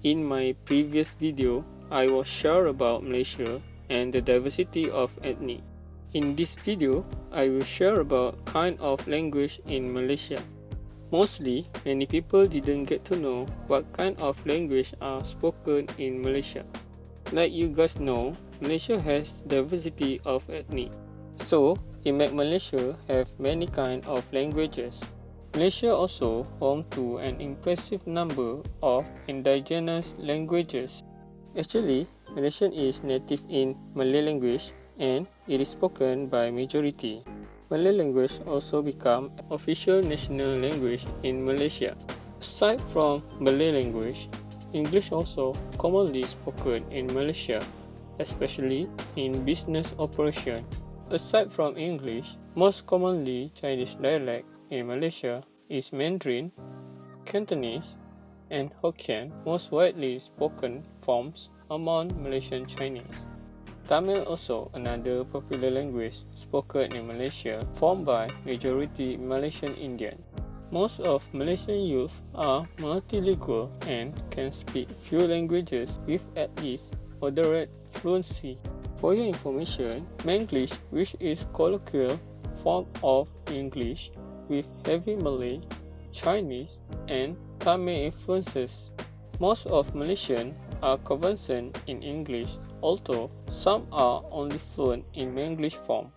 In my previous video, I was sure about Malaysia and the diversity of ethnic. In this video, I will share about kind of language in Malaysia. Mostly, many people didn't get to know what kind of language are spoken in Malaysia. Like you guys know, Malaysia has diversity of ethnic. So, it make Malaysia have many kind of languages. Malaysia also home to an impressive number of indigenous languages. Actually, Malaysian is native in Malay language and it is spoken by majority. Malay language also become official national language in Malaysia. Aside from Malay language, English also commonly spoken in Malaysia, especially in business operation. Aside from English, most commonly Chinese dialect in Malaysia is Mandarin, Cantonese, and Hokkien, most widely spoken forms among Malaysian Chinese. Tamil also another popular language spoken in Malaysia, formed by majority Malaysian Indian. Most of Malaysian youth are multilingual and can speak few languages with at least moderate fluency. For your information, Manglish, which is colloquial form of English with heavy Malay, Chinese, and Tamil influences. Most of Malaysian are conversant in English, although some are only fluent in Manglish form.